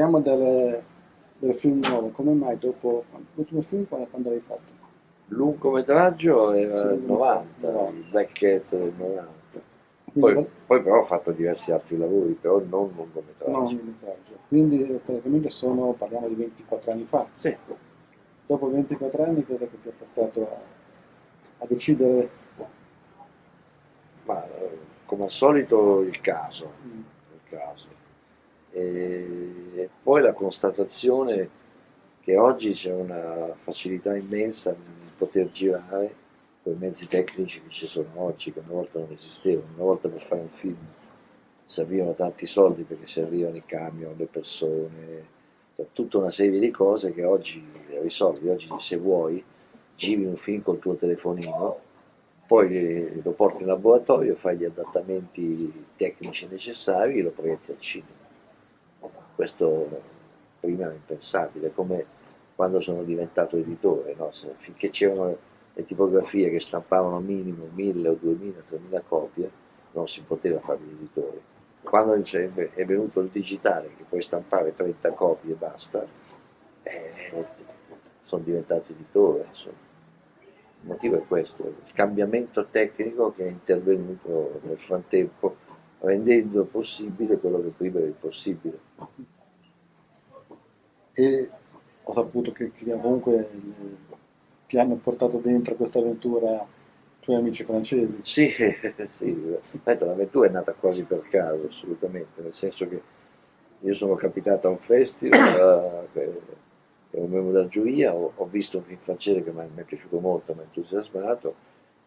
parliamo del, del film nuovo, come mai dopo l'ultimo film quando, quando l'hai fatto? Lungometraggio era il 90, il Black Cat del 90. Poi, poi, però ho fatto diversi altri lavori, però non lungometraggio. Non lungometraggio. Quindi praticamente sono, parliamo di 24 anni fa. Sì. Dopo 24 anni cosa che ti ha portato a, a decidere? Ma come al solito il caso. Mm. Il caso. E poi la constatazione che oggi c'è una facilità immensa nel poter girare con i mezzi tecnici che ci sono oggi, che una volta non esistevano. Una volta per fare un film servivano tanti soldi perché servivano i camion, le persone, cioè tutta una serie di cose che oggi risolvi. Oggi se vuoi giri un film col tuo telefonino, poi lo porti in laboratorio, fai gli adattamenti tecnici necessari e lo proietti al cinema. Questo prima era impensabile, come quando sono diventato editore, no? finché c'erano le tipografie che stampavano minimo 1000 o 2000, 3000 copie, non si poteva fare l'editore. Quando è venuto il digitale, che puoi stampare 30 copie e basta, eh, sono diventato editore. Insomma. Il motivo è questo, il cambiamento tecnico che è intervenuto nel frattempo, rendendo possibile quello che prima era impossibile. E ho saputo che, che comunque ti hanno portato dentro questa avventura i tuoi amici francesi. Sì, sì. l'avventura è nata quasi per caso, assolutamente, nel senso che io sono capitato a un festival, eh, ero membro della giuria, ho, ho, visto un film francese che mi è piaciuto molto, mi ha entusiasmato,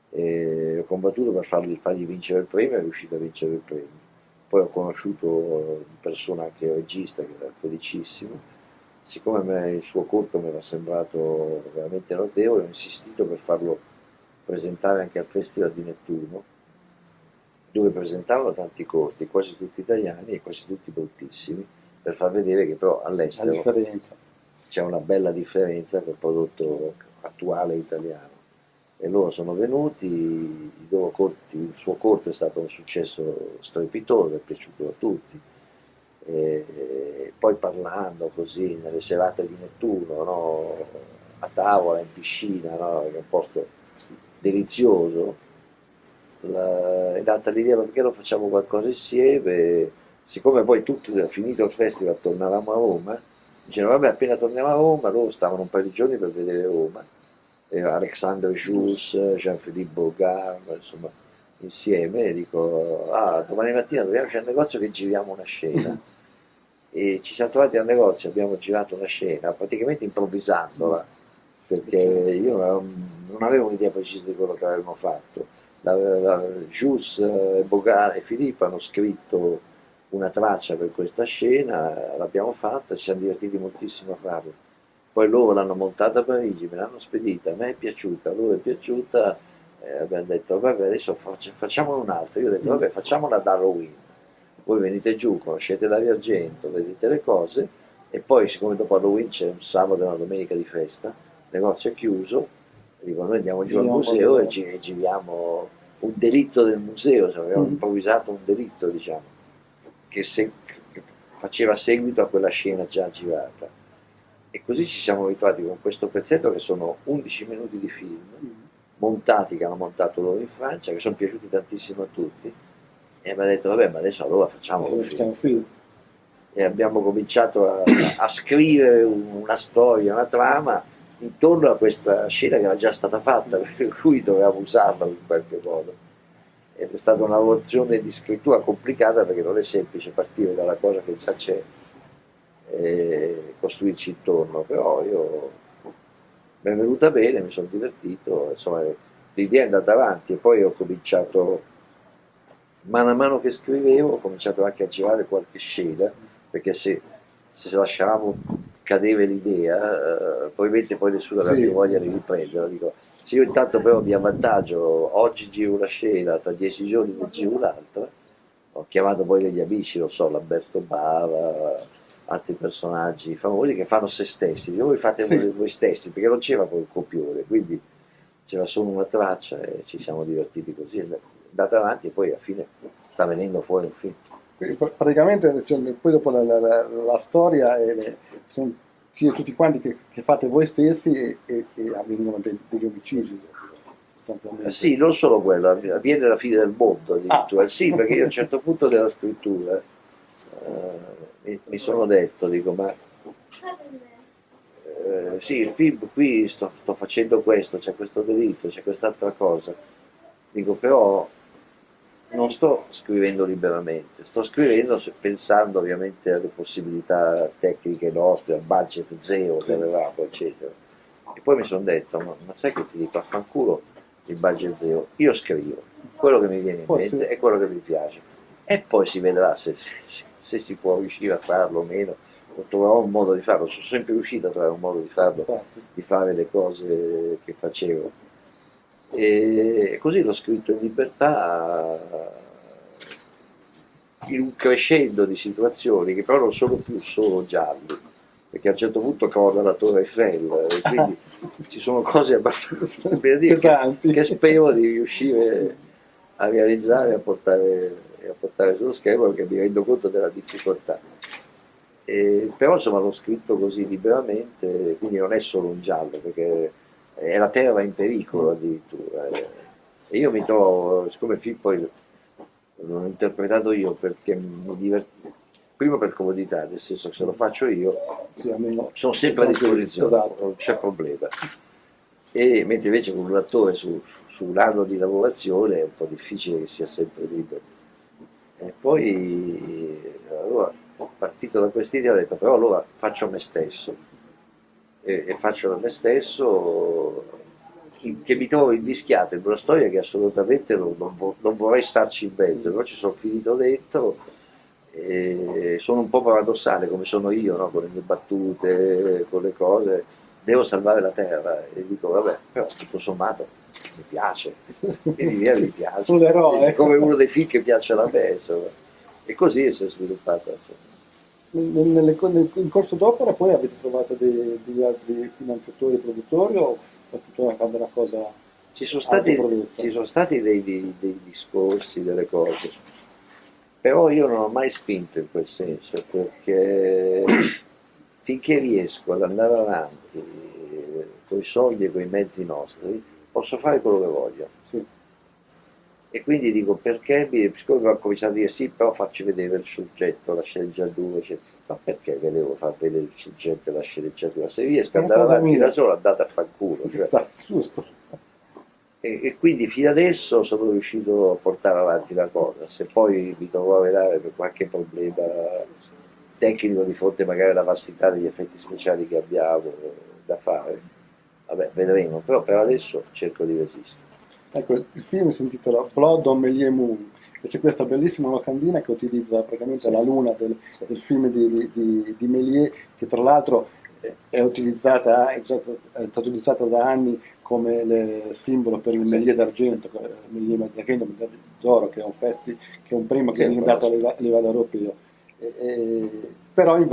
e ho combattuto per fargli, fargli vincere il premio e è riuscito a vincere il premio. Poi ho conosciuto in persona anche il regista, che era felicissimo, siccome il suo corto mi era sembrato veramente notevole, ho insistito per farlo presentare anche al Festival di Nettuno, dove presentavano tanti corti, quasi tutti italiani e quasi tutti bruttissimi, per far vedere che però all'estero c'è una bella differenza col prodotto attuale italiano. E loro sono venuti, corti, il suo corto è stato un successo strepitoso, è piaciuto a tutti e poi parlando così nelle serate di Nettuno, no? a tavola, in piscina, no? che è un posto delizioso, la, è data l'idea perché non facciamo qualcosa insieme, siccome poi tutti, finito il festival, tornavamo a Roma, dicevano vabbè appena torniamo a Roma, loro stavano un paio di giorni per vedere Roma, Alexandre Jules, Jean-Philippe Bogart, insomma, insieme, e dico, ah, domani mattina dobbiamo c'è un negozio che giriamo una scena e ci siamo trovati al negozio, abbiamo girato una scena praticamente improvvisandola perché io non avevo un'idea precisa di quello che avevamo fatto. La, la, Jules, eh, Bogart e Filippo hanno scritto una traccia per questa scena, l'abbiamo fatta, ci siamo divertiti moltissimo a farla. Poi loro l'hanno montata a Parigi, me l'hanno spedita, a me è piaciuta, a loro è piaciuta, eh, abbiamo detto vabbè adesso facciamo un'altra, io ho detto vabbè facciamola da Halloween voi venite giù, conoscete Dario Argento, vedete le cose e poi siccome dopo Halloween c'è un sabato e una domenica di festa, il negozio è chiuso, dico noi andiamo giù al museo e, gi giriamo un delitto del museo, cioè abbiamo mm. improvvisato un delitto diciamo, che, se, che faceva seguito a quella scena già girata. E così ci siamo ritrovati con questo pezzetto che sono 11 minuti di film, mm. montati che hanno montato loro in Francia, che sono piaciuti tantissimo a tutti, e mi ha detto vabbè ma adesso allora facciamo un film. film. E abbiamo cominciato a, a, scrivere una storia, una trama intorno a questa scena che era già stata fatta, per cui dovevamo usarla in qualche modo. Ed è stata una lavorazione di scrittura complicata perché non è semplice partire dalla cosa che già c'è e costruirci intorno, però io mi è venuta bene, mi sono divertito, insomma l'idea è andata avanti e poi ho cominciato mano a mano che scrivevo ho cominciato anche a girare qualche scena, perché se, se lasciavamo cadere l'idea, eh, probabilmente poi nessuno aveva sì. più voglia di riprenderla. Dico, se io intanto però mi avvantaggio, oggi giro una scena, tra dieci giorni ne giro un'altra, ho chiamato poi degli amici, non so, Lamberto Bava, altri personaggi famosi che fanno se stessi, dico, voi fate sì. voi stessi, perché non c'era poi il copione, quindi c'era solo una traccia e ci siamo divertiti così andata avanti e poi alla fine sta venendo fuori un film. praticamente cioè, poi dopo la, la, la, la storia e le, sono siete tutti quanti che, che, fate voi stessi e, e, e avvengono dei, degli omicidi. Sì, non solo quello, avviene la fine del mondo addirittura. Ah. Sì, perché io a un certo punto della scrittura eh, mi, mi, sono detto, dico, ma eh, sì, il film qui sto, sto facendo questo, c'è questo delitto, c'è quest'altra cosa. Dico, però non sto scrivendo liberamente, sto scrivendo pensando ovviamente alle possibilità tecniche nostre, al budget zero che avevamo, eccetera. E poi mi sono detto, ma, ma sai che ti dico, affanculo il budget zero, io scrivo quello che mi viene in mente e quello che mi piace. E poi si vedrà se, se, se si può riuscire a farlo o meno, troverò un modo di farlo, sono sempre riuscito a trovare un modo di farlo, di fare le cose che facevo. E così l'ho scritto in libertà in un crescendo di situazioni che però non sono più solo gialli perché a un certo punto crolla la Torre Eiffel e quindi ci sono cose abbastanza per dire, che, che, spero di riuscire a realizzare e a portare, a portare sullo schermo perché mi rendo conto della difficoltà e, però insomma l'ho scritto così liberamente quindi non è solo un giallo perché e la terra in pericolo addirittura. E io mi trovo, siccome il film poi l'ho interpretato io perché mi diverto, prima per comodità, nel senso che se lo faccio io sì, sono sempre a disposizione, esatto. non c'è problema. E mentre invece con un attore su, su un anno di lavorazione è un po' difficile che sia sempre libero. E poi allora, partito da quest'idea ho detto però allora faccio me stesso e, e faccio da me stesso che mi trovo invischiato in una storia che assolutamente non, non, non vorrei starci in mezzo, però ci sono finito dentro e sono un po' paradossale come sono io, no? con le mie battute, con le cose, devo salvare la terra. E dico vabbè, però tutto sommato mi piace, e mi viene mi piace, come uno dei film che piace alla me, insomma. e così si è sviluppata. Insomma. Nel, nel, in corso d'opera poi avete trovato dei, degli altri finanziatori produttori o è tutta una cosa ci sono stati, ci sono stati dei, dei, dei, discorsi, delle cose. Però io non ho mai spinto in quel senso perché finché riesco ad andare avanti con i soldi e con i mezzi nostri posso fare quello che voglio. Sì. e quindi dico perché? Siccome ho cominciato a dire sì però facci vedere il soggetto la sceneggiatura eccetera. Ma perché ve devo far vedere il soggetto e la sceneggiatura? Se riesco ad andare avanti da solo andate a far culo cioè. esatto, e, e, quindi fino adesso sono riuscito a portare avanti la cosa. Se poi mi dovrò vedere per qualche problema tecnico di fronte magari alla vastità degli effetti speciali che abbiamo da fare. Vabbè vedremo però per adesso cerco di resistere. Ecco il film si intitola Blood on Melie Moon. E c'è questa bellissima locandina che utilizza praticamente la luna del, del film di, di, di, Méliès, che tra l'altro è utilizzata, è stata utilizzata da anni come simbolo per il Méliès d'argento, Méliès d'argento, d'oro, che è un festi, che è un primo che viene dato a livello europeo. E, e, però in,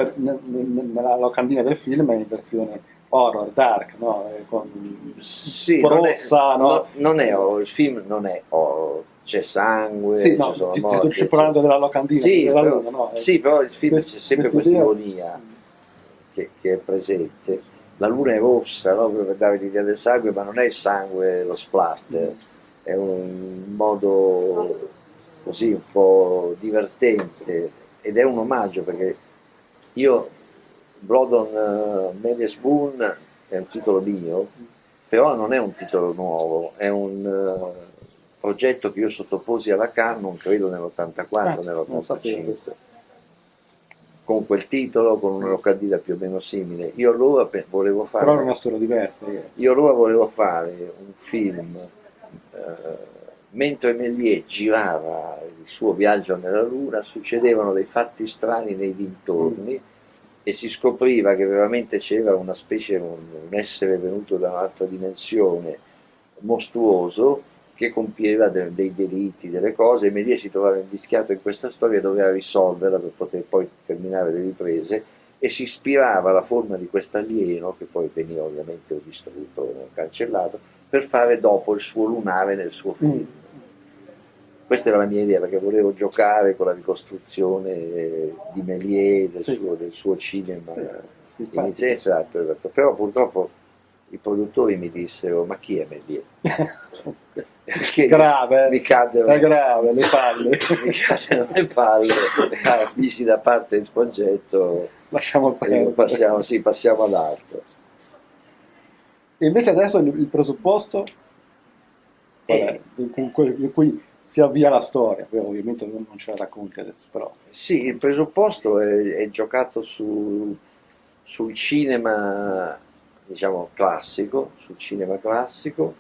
nella locandina del film è in versione horror, dark, no? Con sì, rossa, non no? no? non è horror, il film non è horror, c'è sangue, sì, no, ci sono ti, morti. Ti parlando della locandina, sì, della però, luna, no? Sì, però il film c'è sempre questa ironia che, che, è presente. La luna è rossa, no? per dare l'idea del sangue, ma non è il sangue lo splatter, è un modo così un po' divertente ed è un omaggio perché io Blood on uh, Melies Boone è un titolo mio, però non è un titolo nuovo, è un... Uh, progetto che io sottoposi alla Canon, credo nell'84, ah, nell'85, con quel titolo, con una locandina più o meno simile. Io allora volevo fare... Però era una storia diversa. Io allora volevo fare un film, eh, mentre Méliès girava il suo viaggio nella Luna, succedevano dei fatti strani nei dintorni, e si scopriva che veramente c'era una specie, un, un essere venuto da un'altra dimensione mostruoso che compieva de dei delitti, delle cose, e Melia si trovava invischiato in questa storia e doveva risolverla per poter poi terminare le riprese e si ispirava alla forma di questo alieno, che poi veniva ovviamente distrutto, cancellato, per fare dopo il suo lunare nel suo film. Mm. Questa era la mia idea perché volevo giocare con la ricostruzione di Méliès, del, Sì. suo, del suo cinema Sì, in Italia, esatto, esatto. però purtroppo i produttori mi dissero ma chi è Méliès? Perché grave, mi eh. caddero, grave, le palle. mi caddero le palle, ah, misi da parte il progetto Lasciamo perdere. passiamo, sì, passiamo ad altro. E invece adesso il, il presupposto in cui si avvia la storia, Poi ovviamente non ce la racconti adesso, però. Sì, il presupposto è, è giocato su- sul cinema, diciamo, classico, sul cinema classico,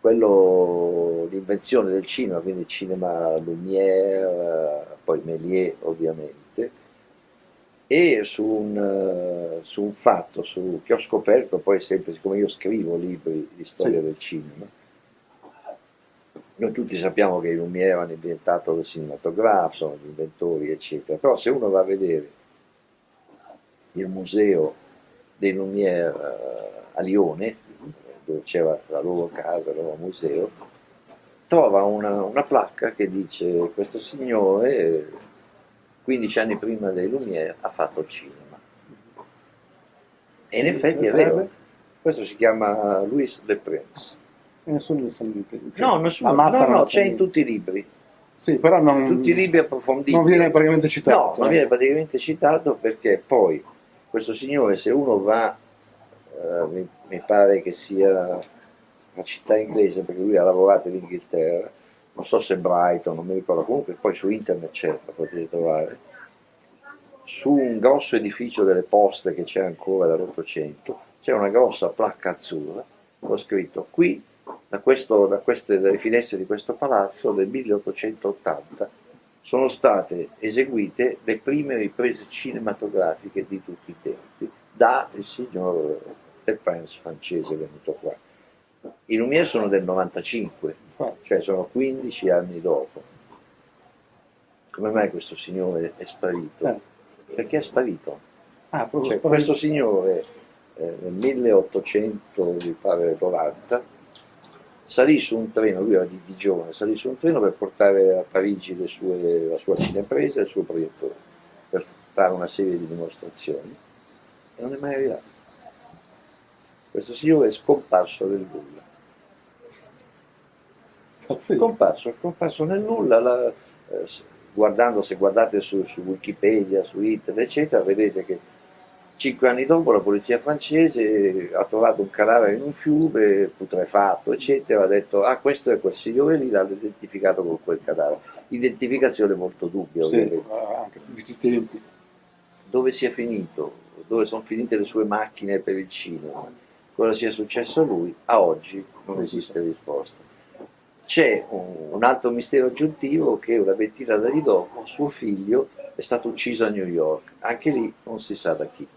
quello, l'invenzione del cinema, quindi cinema Lumière, poi Méliès ovviamente, e su un, su un fatto su- che ho scoperto poi sempre, siccome io scrivo libri di storia Sì. del cinema, noi tutti sappiamo che i Lumière hanno inventato il cinematografo, sono gli inventori, eccetera, però se uno va a vedere il museo dei Lumière eh, a Lione, dove c'era la loro casa, il loro museo, trova una, una placca che dice questo signore, eh, 15 anni prima dei Lumière, ha fatto il cinema. E in effetti è vero, questo si chiama Louis Le Prince. Nessuno ne sa niente. No, nessuno, La massa no, no, c'è in tutti i libri, Sì, però non, tutti i libri approfonditi. non viene praticamente citato. No, non viene praticamente citato perché poi questo signore, se uno va, eh, mi, mi pare che sia una città inglese, perché lui ha lavorato in Inghilterra, non so se Brighton, non mi ricordo, comunque poi su internet c'è, la potete trovare, su un grosso edificio delle poste che c'è ancora dall'Ottocento, c'è una grossa placca azzurra, ho scritto qui, da, questo, da queste, dalle finestre di questo palazzo del 1880, sono state eseguite le prime riprese cinematografiche di tutti i tempi da il signor Le Prince francese venuto qua. I Lumière sono del 95, Infatti. cioè sono 15 anni dopo. Come mai questo signore è sparito? Eh. Perché è sparito? Ah, Cioè, questo signore eh, nel 1800, mi pare 90, salì su un treno, lui era di Digione, salì su un treno per portare a Parigi le sue- la sua cinepresa e il suo proiettore, per fare una serie di dimostrazioni, e non è mai arrivato. Questo signore è scomparso nel nulla. pazzesco. Scomparso, è scomparso nel nulla, la- eh, guardando, se guardate su, su Wikipedia, su internet, eccetera, vedete che cinque anni dopo la polizia francese ha trovato un cadavere in un fiume, putrefatto, eccetera, ha detto, ah questo è quel signore lì, l'hanno identificato con quel cadavere. Identificazione molto dubbia, Sì, ovviamente. ah, anche tempi. Dove sia finito, dove sono finite le sue macchine per il cinema, cosa sia successo a lui, a oggi non esiste risposta. C'è un, un altro mistero aggiuntivo che una ventina d'anni dopo suo figlio è stato ucciso a New York, anche lì non si sa da chi.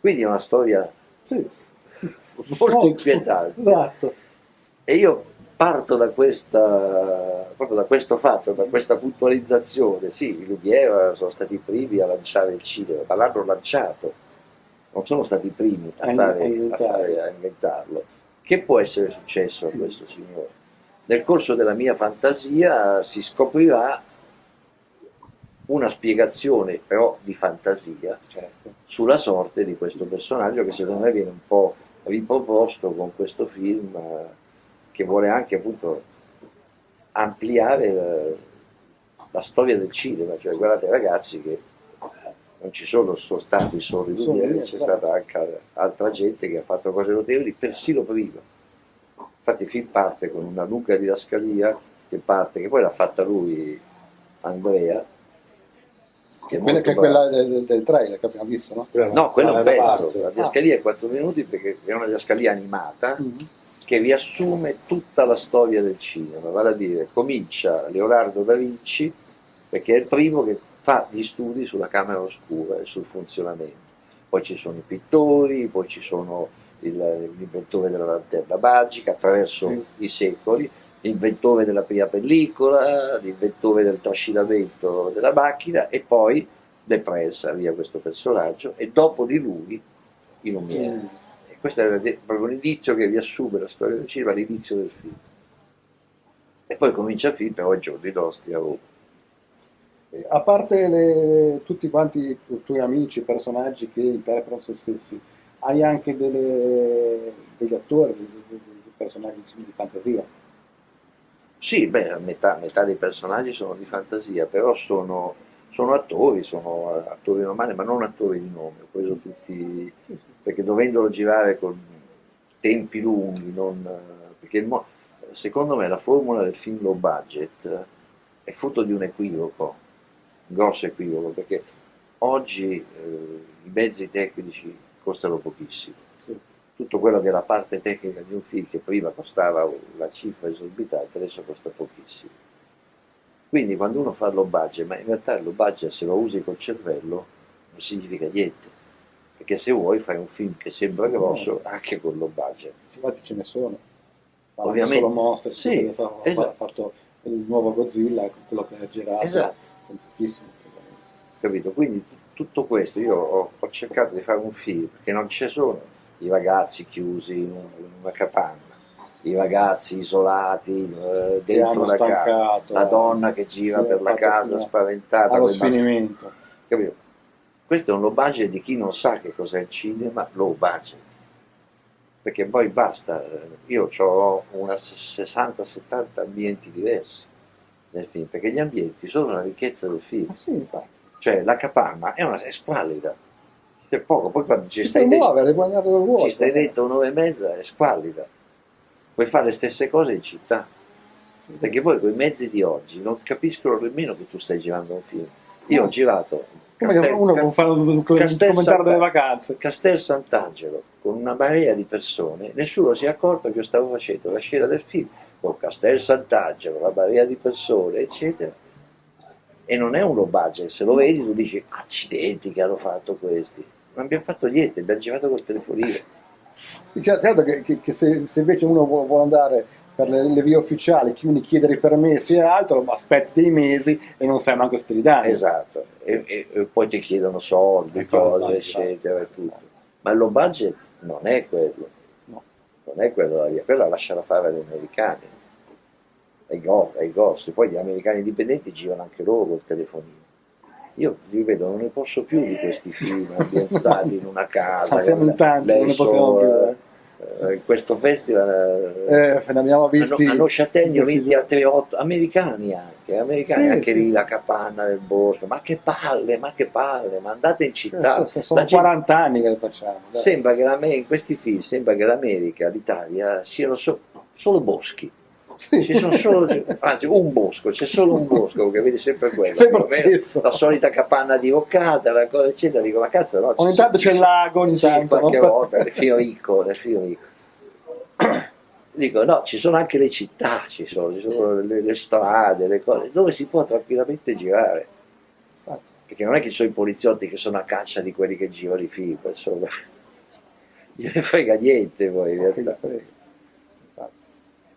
Quindi è una storia Sì. molto inquietante. Esatto. E io parto da, questa, proprio da questo fatto, da questa puntualizzazione. Sì, i Lumière sono stati i primi a lanciare il cinema, ma l'hanno lanciato, non sono stati i primi a, fare- a fare- a inventarlo. Che può essere successo a questo signore? Nel corso della mia fantasia si scoprirà una spiegazione però di fantasia Certo. sulla sorte di questo personaggio che secondo me viene un po' riproposto con questo film eh, che vuole anche appunto ampliare la, la storia del cinema, cioè guardate ragazzi che non ci sono, stati solo i io, c'è certo. stata anche altra gente che ha fatto cose notevoli persino prima. Infatti il film parte con una lunga didascalia che parte, che poi l'ha fatta lui, Andrea, che è Quella, che è quella del, del trailer che abbiamo visto, no? No, quello è un Ah, pezzo, la Ah. didascalia è 4 minuti perché è una didascalia animata Mhm. che riassume tutta la storia del cinema, vale a dire comincia Leonardo da Vinci perché è il primo che fa gli studi sulla camera oscura e sul funzionamento, poi ci sono i pittori, poi ci sono il- l'inventore della lanterna magica attraverso Sì. i secoli, l'inventore della prima pellicola, l'inventore del trascinamento della macchina e poi Le Prince via questo personaggio e dopo di lui i Lumière. Mm. E questo è proprio un indizio che riassume la storia del cinema all'inizio del film. E poi comincia il film, però i giorni nostri a Roma. A parte le, tutti quanti i tuoi amici, personaggi che interpretano se stessi, hai anche delle, degli attori, dei, dei personaggi di fantasia? Sì, beh, metà, metà, dei personaggi sono di fantasia, però sono, sono attori, sono attori normali, ma non attori di nome, ho preso tutti, perché dovendolo girare con tempi lunghi, non, perché il, secondo me la formula del film low budget è frutto di un equivoco, un grosso equivoco, perché oggi eh, i mezzi tecnici costano pochissimo. Tutto quello che è la parte tecnica di un film che prima costava una cifra esorbitante, adesso costa pochissimo. Quindi quando uno fa low budget, ma in realtà il low budget se lo usi col cervello non significa niente, perché se vuoi fai un film che sembra grosso anche con low budget. Infatti ce ne sono. Ovviamente. Solo mostre, sì, so, esatto. ha fatto il nuovo Godzilla, quello che ha girato. Esatto. Capito? Quindi tutto questo, io ho, ho, cercato di fare un film che non ci sono i ragazzi chiusi in una capanna, i ragazzi isolati eh, dentro la casa, la donna che gira per la casa spaventata. Allo sfinimento. Capito? Questo è un low budget di chi non sa che cos'è il cinema, low budget perché poi basta, io ho una 60-70 ambienti diversi nel film, perché gli ambienti sono la ricchezza del film. Ah, sì, cioè la capanna è, una, è squallida, c'è poco, poi quando ci stai, dentro, ci stai dentro un'ora e mezza è squallida, puoi fare le stesse cose in città, perché poi quei mezzi di oggi non capiscono nemmeno che tu stai girando un film. Io ho girato Castel, uno può fare un, commentario delle vacanze. Castel Sant'Angelo, con una marea di persone, nessuno si è accorto che io stavo facendo la scena del film con Castel Sant'Angelo, la marea di persone, eccetera. E non è un low budget, se lo vedi tu dici, accidenti che hanno fatto questi. Non abbiamo fatto niente, abbiamo girato col telefonino. Certo che, che, che se, se, invece uno vuole andare per le, le, vie ufficiali, chiudi chiedere i permessi e altro, aspetti dei mesi e non sai manco spedire Esatto, e, e, e, poi ti chiedono soldi, cose, eccetera, e tutto. Ma il low budget non è quello, no. non è quello la via, quella lasciala fare agli americani, ai, go, ai poi gli americani indipendenti girano anche loro col telefonino. Io vi vedo, non ne posso più di questi film ambientati in una casa. siamo in tanti, non ne possiamo più. Eh in eh, questo festival eh, ne abbiamo visti hanno, hanno vinti altri otto americani anche americani sì, anche sì. lì la capanna del bosco ma che palle ma che palle ma andate in città eh, sono 40 anni che lo facciamo dai. sembra che in questi film sembra che l'America l'Italia siano so, solo boschi ci sono solo, anzi un bosco, c'è solo un bosco che vedi sempre quello, sempre la solita capanna diroccata, la cosa eccetera, dico ma cazzo no, ogni tanto c'è il lago, ogni sì, tanto qualche no? volta, nel fiorico, nel fiorico. Dico no, ci sono anche le città, ci sono, ci sono le, le, strade, le cose, dove si può tranquillamente girare. Perché non è che ci sono i poliziotti che sono a caccia di quelli che girano i film, insomma. Gliene frega niente poi in realtà.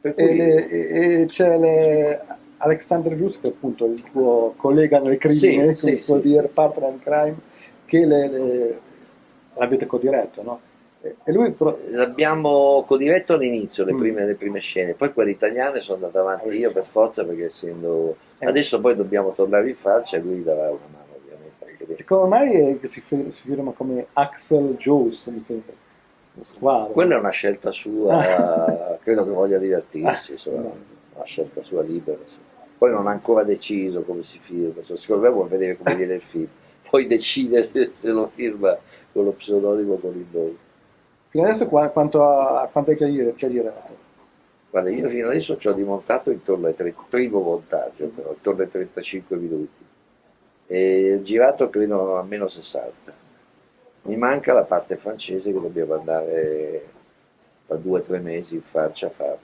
E, c'è le... Alexander Gius, che è appunto il tuo collega nel crimine, sì, può sì, dire, partner in crime, che le, le... l'avete codiretto, no? E lui pro... L'abbiamo codiretto all'inizio, le, mm. prime, le prime, scene, poi quelle italiane sono andato avanti io per forza perché essendo... Eh. Adesso poi dobbiamo tornare in faccia e lui darà una mano ovviamente. Come mai si, si firma come Axel Jones? Squadra. Quella è una scelta sua, credo che voglia divertirsi, insomma, una scelta sua libera. Insomma. Poi non ha ancora deciso come si firma, secondo me vuole vedere come viene il film, poi decide se, lo firma con lo pseudonimo con il nome. Fino adesso quanto, a, quanto hai chiarito? Guarda, io fino adesso ci ho dimontato intorno al primo montaggio, però, intorno ai 35 minuti. E girato credo almeno 60 mi manca la parte francese che dobbiamo andare tra due o tre mesi in Francia a tra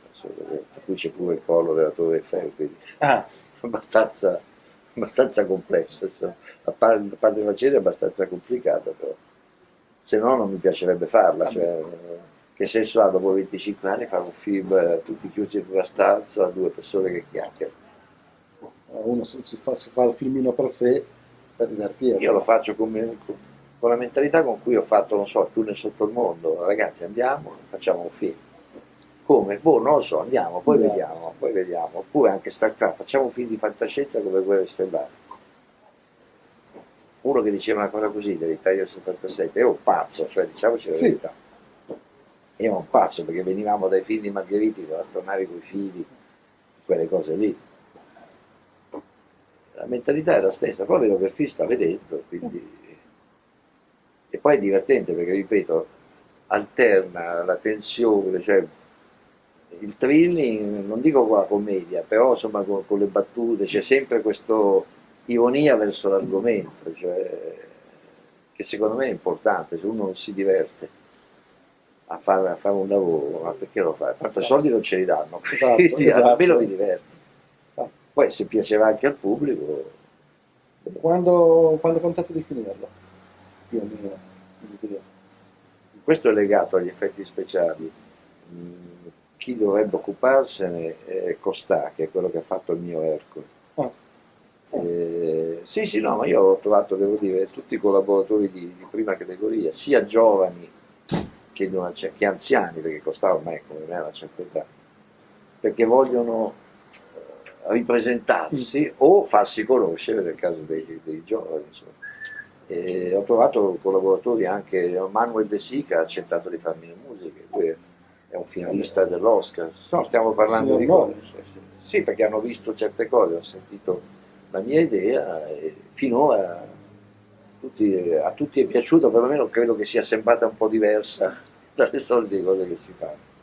cui c'è pure il collo della Torre Eiffel, quindi ah. abbastanza, abbastanza complesso. La parte, la parte francese è abbastanza complicata, però se no non mi piacerebbe farla. Cioè, che senso ha dopo 25 anni fare un film eh, tutti chiusi in una stanza, due persone che chiacchierano? Uno si fa, si fa il filmino per sé, per divertirsi. Io lo faccio come, con la mentalità con cui ho fatto, non so, il tunnel sotto il mondo, ragazzi andiamo, facciamo un film. Come? Boh, non lo so, andiamo, poi Andiamo. vediamo, poi vediamo. Oppure anche StarCraft, facciamo un film di fantascienza come Guerre Stellari. Uno che diceva una cosa così dell'Italia del 77, era un pazzo, cioè diciamoci la Sì. verità. Era un pazzo perché venivamo dai film di Margheriti con l'astronave con i fili, quelle cose lì. La mentalità è la stessa, poi vedo che il film sta vedendo, quindi... E poi è divertente perché, ripeto, alterna la tensione, cioè il thrilling, non dico con la commedia, però insomma con, con le battute, c'è sempre questa ironia verso l'argomento, cioè, che secondo me è importante, se uno non si diverte a fare, a fare un lavoro, ma perché lo fa? Tanto i soldi non ce li danno, Esatto, quindi esatto. almeno mi diverto. Ah. Poi se piaceva anche al pubblico, Quando, quando contate di finirlo? Più o meno. questo è legato agli effetti speciali. Mm, Chi dovrebbe occuparsene è Costà, che è quello che ha fatto il mio Ercole. Ah. Eh, sì, sì, no, ma io ho trovato, devo dire, tutti i collaboratori di, di prima categoria, sia giovani che, una che anziani, perché Costà ormai come me ha una certa età, perché vogliono eh, ripresentarsi o farsi conoscere nel caso dei, dei giovani. insomma. E ho trovato collaboratori anche, Manuel De Sica ha accettato di farmi le musiche, lui è- un finalista dell'Oscar. No, stiamo parlando di cose. Sì, perché hanno visto certe cose, hanno sentito la mia idea e finora tutti- a tutti è piaciuto, perlomeno credo che sia sembrata un po' diversa dalle solite cose che si fanno.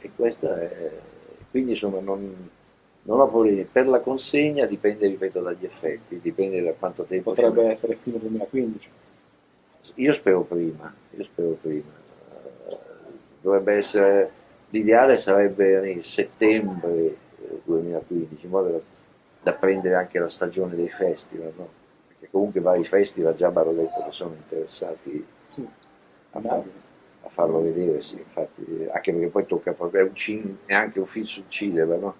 E questa è, quindi insomma non, non ho problemi. Per la consegna dipende, ripeto, dagli effetti, dipende da quanto tempo Potrebbe essere fine 2015. io spero prima, io spero prima. Eh, Dovrebbe essere, l'ideale sarebbe nel settembre eh, 2015, in modo da, da prendere anche la stagione dei festival, no? Perché comunque vari festival già mi hanno detto che sono interessati Sì. a, far- a farlo vedere, sì, infatti, eh, anche perché poi tocca proprio, è, un cin- è anche un film sul cinema, no?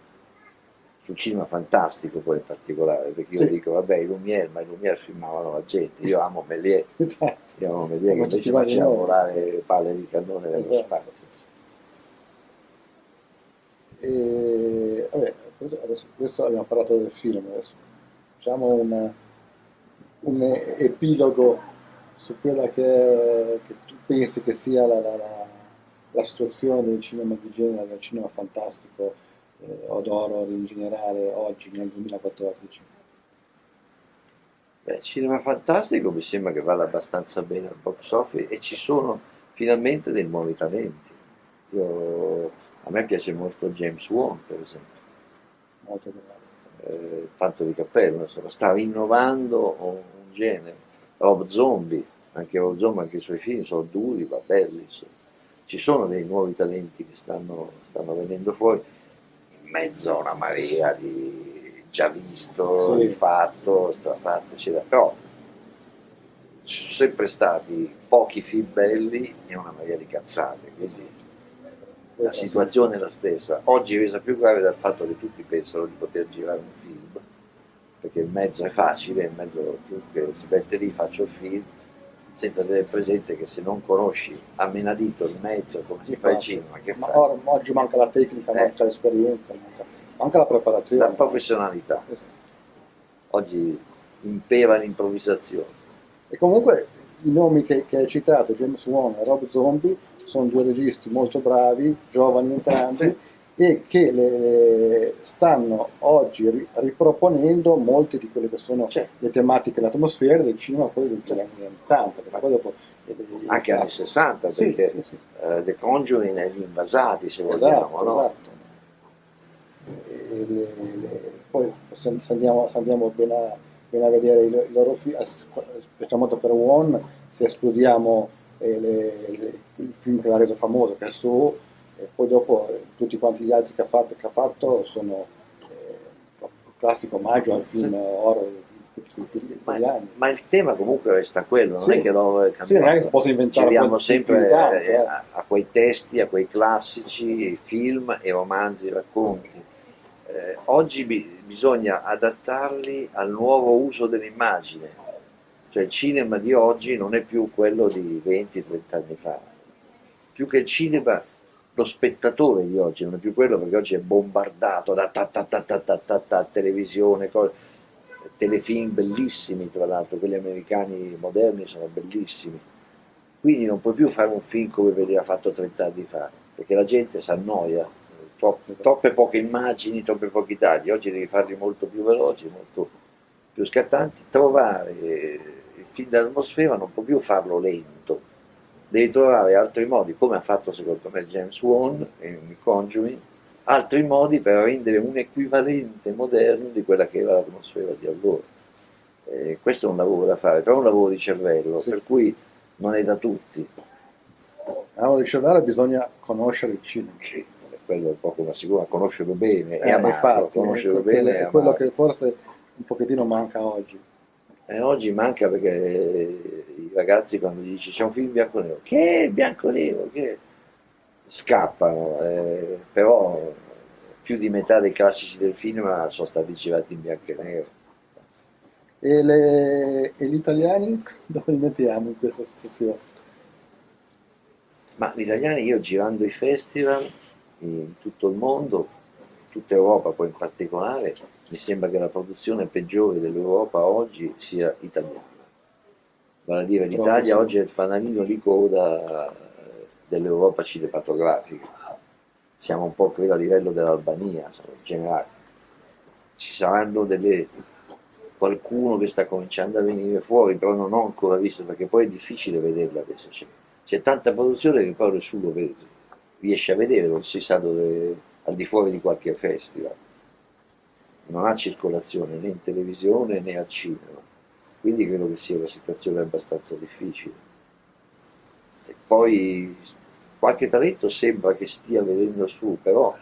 Sul cinema fantastico poi in particolare, perché io Sì. dico, vabbè, i Lumière, ma i Lumière filmavano la gente, io amo Méliès, Esatto. Andiamo a vedere che invece ci va di facciamo nuovo. volare palle di cannone nello Esatto. spazio. E, vabbè, questo- adesso, questo abbiamo parlato del film, adesso facciamo un, un epilogo su quella che, che tu pensi che sia la, la- la- la situazione del cinema di genere, del cinema fantastico eh, o d'horror in generale oggi nel 2014. Beh, cinema fantastico mi sembra che vada abbastanza bene al box office e ci sono finalmente dei nuovi talenti. Io- a me piace molto James Wan, per esempio, Molto bravo. eh, tanto di cappello, insomma, sta rinnovando un genere. Rob Zombie, anche Rob Zombie, anche i suoi film sono duri, ma belli. insomma. Ci sono dei nuovi talenti che stanno, stanno venendo fuori, mezzo a una marea di già visto, Sì. rifatto, strafatto, eccetera. Però ci sono sempre stati pochi film belli e una marea di cazzate, quindi la situazione è la stessa. Oggi è resa più grave dal fatto che tutti pensano di poter girare un film, perché il mezzo è facile, il mezzo chiunque si mette lì, faccio il film, senza tenere presente che se non conosci a menadito il mezzo, come si fa il cinema, che Ma fai? oggi manca la tecnica, Eh. manca l'esperienza, manca, manca la preparazione. La professionalità. Esatto. Oggi impera l'improvvisazione. E comunque i nomi che, che hai citato, James Wan e Rob Zombie, sono due registi molto bravi, giovani entrambi, e che le- le- stanno oggi ri- riproponendo molte di quelle che sono Certo. le tematiche, le atmosfere del cinema poi degli anni 80, perché poi dopo... Anche anni 60, Sì, perché sì, sì. eh, The Conjuring e gli invasati, se vogliamo, Esatto, no? esatto. Le- le- poi se, se andiamo, se andiamo ben, a, ben a vedere i, i loro film, specialmente per One, se escludiamo eh, il film che l'ha reso famoso, che è su, e poi dopo eh, tutti quanti gli altri che ha fatto, che ha fatto sono eh, il classico omaggio al film horror di tutti quegli Ma, anni. ma il tema comunque resta quello, non Sì. è che l'ho Sì, non è che cambiato. posso inventare Giriamo sempre tanto, eh, eh. a, a quei testi, a quei classici, film e romanzi, racconti. Eh, oggi bi- bisogna adattarli al nuovo uso dell'immagine, cioè il cinema di oggi non è più quello di 20-30 anni fa. Più che il cinema lo spettatore di oggi non è più quello perché oggi è bombardato da ta ta ta ta ta ta, ta televisione, cose, telefilm bellissimi tra l'altro, quelli americani moderni sono bellissimi. Quindi non puoi più fare un film come veniva fatto 30 anni fa, perché la gente si annoia, troppe, troppe poche immagini, troppi pochi tagli, oggi devi farli molto più veloci, molto più scattanti, trovare il film d'atmosfera non può più farlo lento, devi trovare altri modi, come ha fatto secondo me James Wan in Conjuring, altri modi per rendere un equivalente moderno di quella che era l'atmosfera di allora. Eh, questo è un lavoro da fare, però è un lavoro di cervello, sì. per cui non è da tutti. Un lavoro di cervello bisogna conoscere il cinema. Sì, quello è poco ma sicuro, conoscerlo bene eh, e amarlo, infatti, conoscerlo bene è quello che forse un pochettino manca oggi. Eh, oggi manca perché i ragazzi quando gli dici c'è un film bianco nero, che è bianco nero, che scappano, eh, però più di metà dei classici del film sono stati girati in bianco e nero. E, le, e gli italiani dove li mettiamo in questa situazione? Ma gli italiani io girando i festival in tutto il mondo, tutta Europa poi in particolare, mi sembra che la produzione peggiore dell'Europa oggi sia italiana. Vale a dire l'Italia oggi è il fanalino di coda dell'Europa cinematografica. Siamo un po' credo a livello dell'Albania, in generale. Ci saranno delle qualcuno che sta cominciando a venire fuori, però non ho ancora visto perché poi è difficile vederla adesso. C'è, tanta produzione che poi nessuno vede, riesce a vedere, non si sa dove, al di fuori di qualche festival. Non ha circolazione né in televisione né al cinema, quindi credo che sia una situazione abbastanza difficile. E poi qualche talento sembra che stia venendo su, però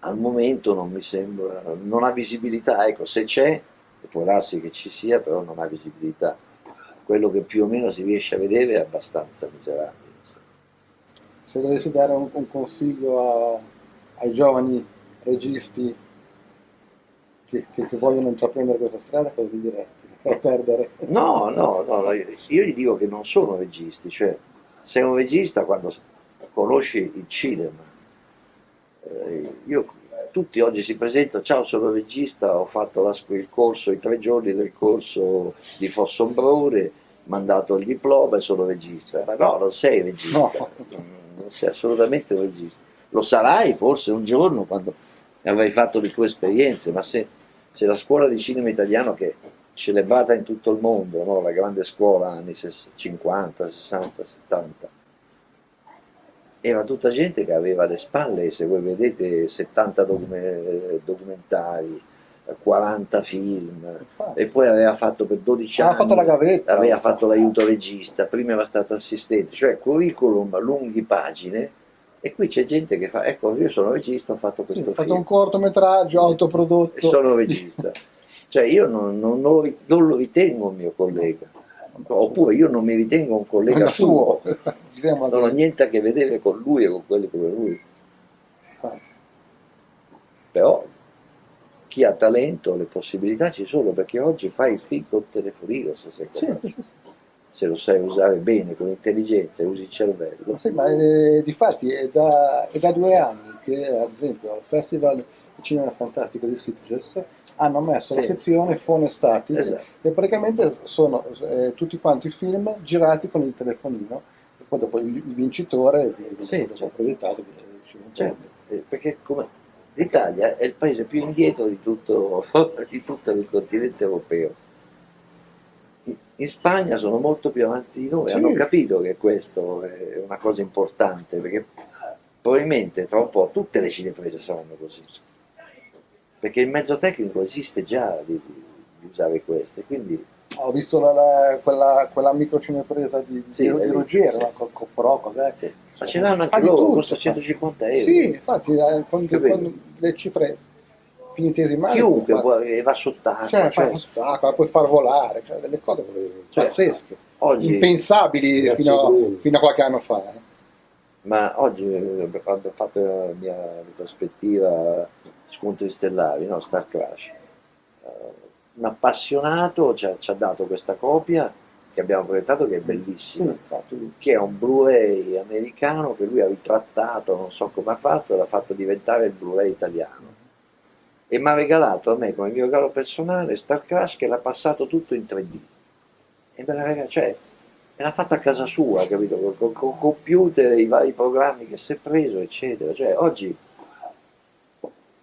al momento non mi sembra, non ha visibilità, ecco, se c'è, può darsi che ci sia, però non ha visibilità. Quello che più o meno si riesce a vedere è abbastanza miserabile. Se dovessi dare un, un consiglio a, ai giovani registi che, che, che vogliono intraprendere questa strada, cosa gli diresti? per perdere. No, no, no, io gli dico che non sono registi, cioè sei un regista quando conosci il cinema. Eh, io, tutti oggi si presentano, ciao sono regista, ho fatto la, il corso, i tre giorni del corso di Fossombrone, mandato il diploma e sono regista. Ma no, non sei regista, no. non sei assolutamente un regista. Lo sarai forse un giorno quando avrai fatto le tue esperienze, ma se, se la scuola di cinema italiano che celebrata in tutto il mondo, no? la grande scuola anni 50, 60, 70. Era tutta gente che aveva alle spalle, se voi vedete, 70 documentari, 40 film, e poi aveva fatto per 12 anni, fatto la gavetta. aveva fatto l'aiuto regista, prima era stato assistente, cioè curriculum, lunghi pagine, e qui c'è gente che fa, ecco io sono regista, ho fatto questo film. Ho fatto un cortometraggio autoprodotto. E sono regista. Cioè io non, non, lo, non, lo, ritengo un mio collega, oppure io non mi ritengo un collega suo, non ho niente a che vedere con lui e con quelli come lui. Però chi ha talento, le possibilità ci sono, perché oggi fai il film col telefonino se, sei sì. Se lo sai usare bene, con intelligenza, usi il cervello. Sì, ma eh, difatti è da, è da due anni che ad esempio al Festival Cinema Fantastico di Sitges hanno messo sì. la sezione phone static esatto. e praticamente sono eh, tutti quanti i film girati con il telefonino e poi dopo il, il vincitore viene sì, certo. proiettato certo. Eh, perché l'Italia è il paese più indietro di tutto, di tutto il continente europeo in Spagna sono molto più avanti di noi, sì. hanno capito che questo è una cosa importante perché probabilmente tra un po' tutte le cineprese saranno così perché il mezzo tecnico esiste già di, di usare queste, quindi... Ho visto la, la, quella, quella microcinepresa di, sì, di, di Ruggero, sì. con Pro, cos'è? Sì. Ma ce l'hanno anche loro, costa 150 euro. Sì, infatti, eh, con, con le cifre finitesimali... Chiunque fa, va sott'acqua. Cioè, cioè, sott'acqua, puoi far volare, cioè delle cose cioè, pazzesche, oggi, impensabili fino a, fino a, qualche anno fa. Eh. Ma oggi, quando ho fatto la mia prospettiva scontri stellari, no? Star Crash. Uh, un appassionato ci ha, ci ha, dato questa copia che abbiamo proiettato che è bellissimo, sì, che è un Blu-ray americano che lui ha ritrattato, non so come ha fatto, e l'ha fatto diventare il Blu-ray italiano. E mi ha regalato a me come mio regalo personale Star Crash che l'ha passato tutto in 3D. E me l'ha regalato, cioè, me l'ha fatta a casa sua, capito? Con, con, computer, i vari programmi che si è preso, eccetera. Cioè, oggi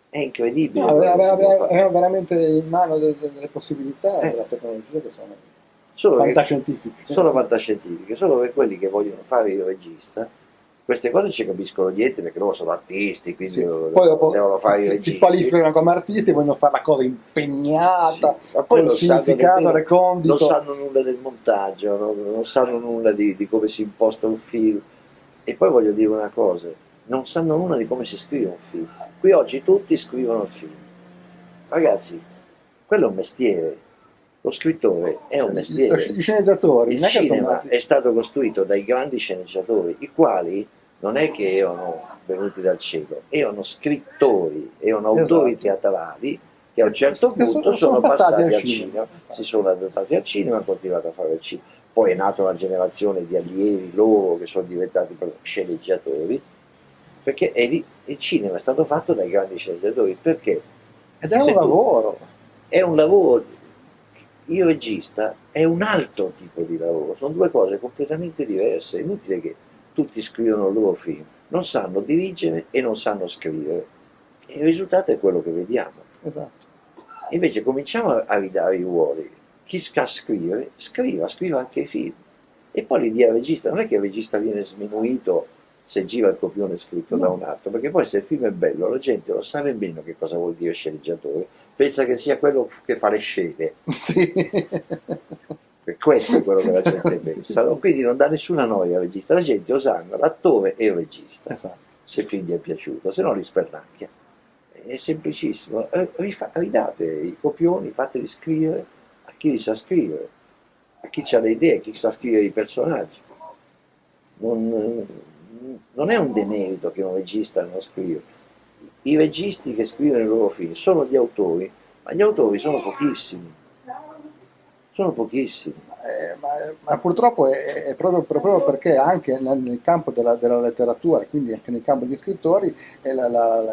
è incredibile. No, aveva, veramente in mano delle, delle possibilità eh. della tecnologia che sono solo fantascientifiche. Che, solo fantascientifiche, solo che quelli che vogliono fare il regista, queste cose ci capiscono niente perché loro sono artisti, quindi sì. Poi dopo devono fare i registi. Si qualificano come artisti, vogliono fare la cosa impegnata, sì. con il significato recondito. Non sanno nulla del montaggio, no? non sanno nulla di, di come si imposta un film. E poi voglio dire una cosa, non sanno nulla di come si scrive un film. Qui oggi tutti scrivono il film. Ragazzi, quello è un mestiere, lo scrittore è un mestiere. I sceneggiatori. Il cinema è stato costruito dai grandi sceneggiatori, i quali non è che erano venuti dal cielo, erano scrittori, erano esatto. autori teatrali che a un certo punto sono, sono, passati, passati al cinema, cinema, si sono adattati al cinema e hanno continuato a fare il cinema. Poi è nata una generazione di allievi loro che sono diventati sceneggiatori, perché lì, il cinema è stato fatto dai grandi sceneggiatori, perché? Ed è un lavoro. È un lavoro il regista è un altro tipo di lavoro, sono due cose completamente diverse, è inutile che tutti scrivono il loro film, non sanno dirigere e non sanno scrivere, e il risultato è quello che vediamo. Esatto. Invece cominciamo a ridare i ruoli, chi sa scrivere, scriva, scriva anche i film, e poi li dia al regista, non è che il regista viene sminuito se gira il copione scritto no. da un altro, perché poi se il film è bello la gente lo sa nemmeno che cosa vuol dire sceneggiatore, pensa che sia quello che fa le scene. Sì. E questo è quello che la gente pensa. Quindi non dà nessuna noia al regista, la gente osanna l'attore e il regista, esatto. se il film gli è piaciuto, se no li spernacchia. È semplicissimo, eh, ridate i copioni, fateli scrivere a chi li sa scrivere, a chi ha le idee, a chi sa scrivere i personaggi. Non, non è un demerito che un regista non scriva. I registi che scrivono i loro film sono gli autori, ma gli autori sono pochissimi. Sono pochissimi. Eh, ma, ma, purtroppo è, è proprio, proprio, perché anche nel, nel campo della, della, letteratura, quindi anche nel campo degli scrittori,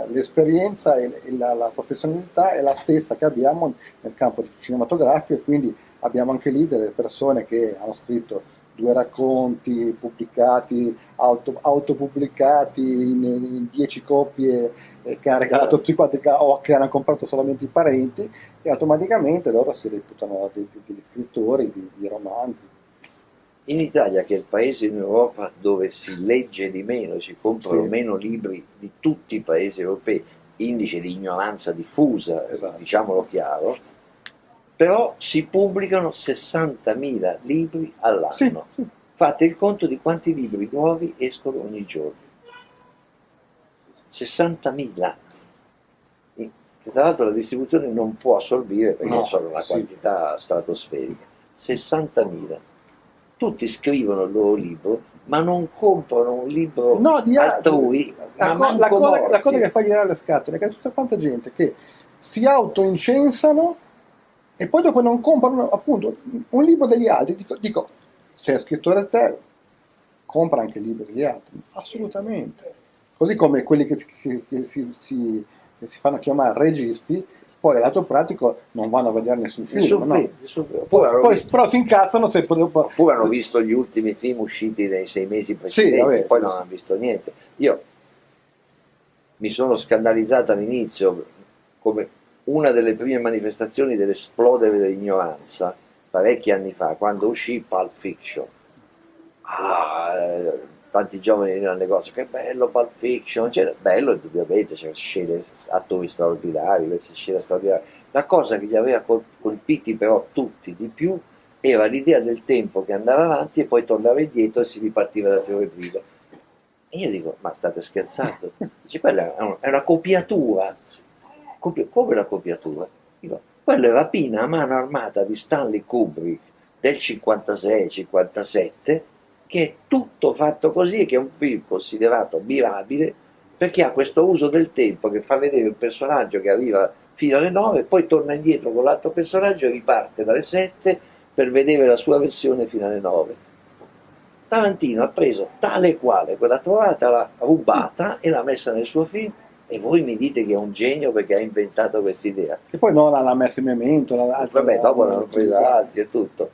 l'esperienza e la, la, professionalità è la stessa che abbiamo nel campo cinematografico e quindi abbiamo anche lì delle persone che hanno scritto due racconti pubblicati, auto, autopubblicati in, in dieci copie che hanno regalato tutti quanti o che hanno comprato solamente i parenti e automaticamente loro si reputano degli, degli scrittori di, di romanzi. In Italia, che è il paese in Europa dove si legge di meno, si comprano sì. meno libri di tutti i paesi europei, indice di ignoranza diffusa, esatto. diciamolo chiaro, però si pubblicano 60.000 libri all'anno. Sì, sì. Fate il conto di quanti libri nuovi escono ogni giorno. 60.000. Tra l'altro la distribuzione non può assorbire perché no, sono una sì. quantità stratosferica. 60.000. Tutti scrivono il loro libro, ma non comprano un libro no, di altrui. La, la, la, cosa, la cosa che fa girare le scatole è che c'è tutta quanta gente che si autoincensano e poi dopo non comprano appunto un libro degli altri, dico, dico se è scrittore te, compra anche il libro degli altri, assolutamente. Così come quelli che, che, che, si, si, si, fanno chiamare registi, poi lato pratico non vanno a vedere nessun film. Nessun no? film, nessun film. Poi, poi, però si incazzano se. Oppure hanno visto gli ultimi film usciti nei sei mesi precedenti, sì, vabbè, poi non hanno visto niente. Io mi sono scandalizzato all'inizio come una delle prime manifestazioni dell'esplodere dell'ignoranza, parecchi anni fa, quando uscì Pulp Fiction. Ah, tanti giovani venivano al negozio, che bello Pulp Fiction, cioè, bello indubbiamente, c'erano scene, attori straordinari, queste scene straordinarie. La cosa che li aveva colpiti però tutti di più era l'idea del tempo che andava avanti e poi tornava indietro e si ripartiva da fiore prima. E io dico, ma state scherzando? Dice, quella è una copiatura come la copiatura? Dico, quello è la pina a mano armata di Stanley Kubrick del 56-57 che è tutto fatto così e che è un film considerato mirabile perché ha questo uso del tempo che fa vedere un personaggio che arriva fino alle 9 poi torna indietro con l'altro personaggio e riparte dalle 7 per vedere la sua versione fino alle 9. Tarantino ha preso tale e quale quella trovata, l'ha rubata e l'ha messa nel suo film e voi mi dite che è un genio perché ha inventato questa idea. E poi no, l'ha messa in memento. Vabbè, dopo l'hanno presa altri e tutto.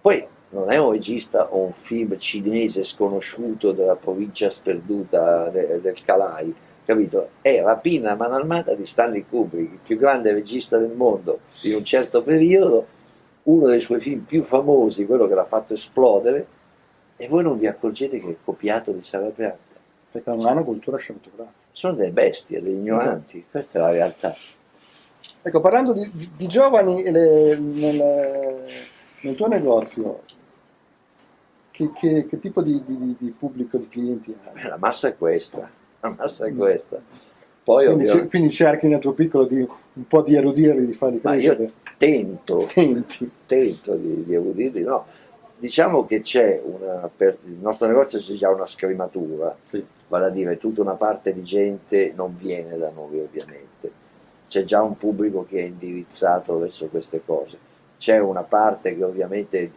Poi non è un regista o un film cinese sconosciuto della provincia sperduta de, del Calai, capito? È Rapina a mano armata di Stanley Kubrick, il più grande regista del mondo in un certo periodo, uno dei suoi film più famosi, quello che l'ha fatto esplodere, e voi non vi accorgete che è copiato di Sara Pianta. Perché non hanno cultura cinematografica. Sono delle bestie, degli ignoranti, esatto. questa è la realtà. Ecco, parlando di, di giovani le, nel, nel tuo negozio, che, che, che tipo di, di, di, pubblico, di clienti hai? La massa è questa, la massa è mm. questa. Poi, quindi, ovviamente... quindi, cerchi nel tuo piccolo di, un po' di erudirli, di farli crescere? Ma io tento, Tenti. tento di, di erudirli, no. Diciamo che c'è una, per il nostro negozio c'è già una scrematura, sì. vale a dire tutta una parte di gente non viene da noi ovviamente, c'è già un pubblico che è indirizzato verso queste cose, c'è una parte che ovviamente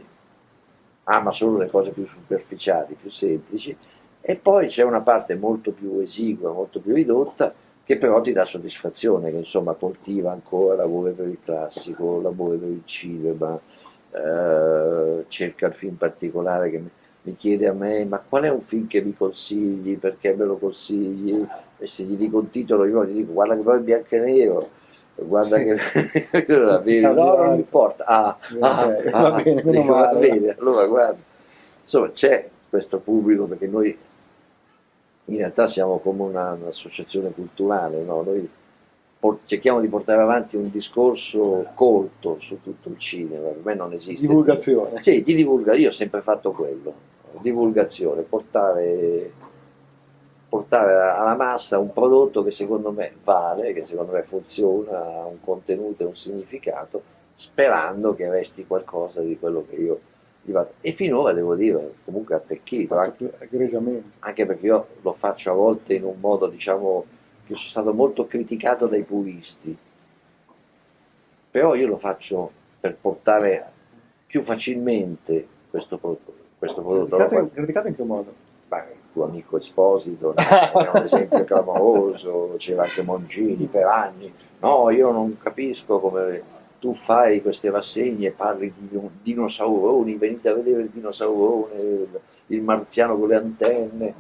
ama solo le cose più superficiali, più semplici, e poi c'è una parte molto più esigua, molto più ridotta, che però ti dà soddisfazione, che insomma coltiva ancora l'amore per il classico, l'amore per il cinema, eh, cerca il film particolare che mi, mi, chiede a me ma qual è un film che mi consigli, perché me lo consigli, e se gli dico un titolo io gli dico guarda che poi è bianco e nero, guarda sì. che no, non importa ah, ah, okay, ah, va bene, dico, va bene allora guarda insomma c'è questo pubblico perché noi in realtà siamo come un'associazione culturale no? noi cerchiamo di portare avanti un discorso colto su tutto il cinema, per me non esiste. Divulgazione. Sì, di divulgazione, io ho sempre fatto quello, divulgazione, portare portare alla massa un prodotto che secondo me vale, che secondo me funziona, ha un contenuto e un significato, sperando che resti qualcosa di quello che io gli vado. E finora devo dire, comunque attecchito, anche, anche perché io lo faccio a volte in un modo, diciamo, che sono stato molto criticato dai puristi, però io lo faccio per portare più facilmente questo prodotto. Questo prodotto. Criticato, criticato in che modo? Beh, tuo amico Esposito era un esempio clamoroso, c'era anche Mongini per anni, no io non capisco come tu fai queste rassegne parli di dinosauroni, venite a vedere il dinosaurone, il marziano con le antenne,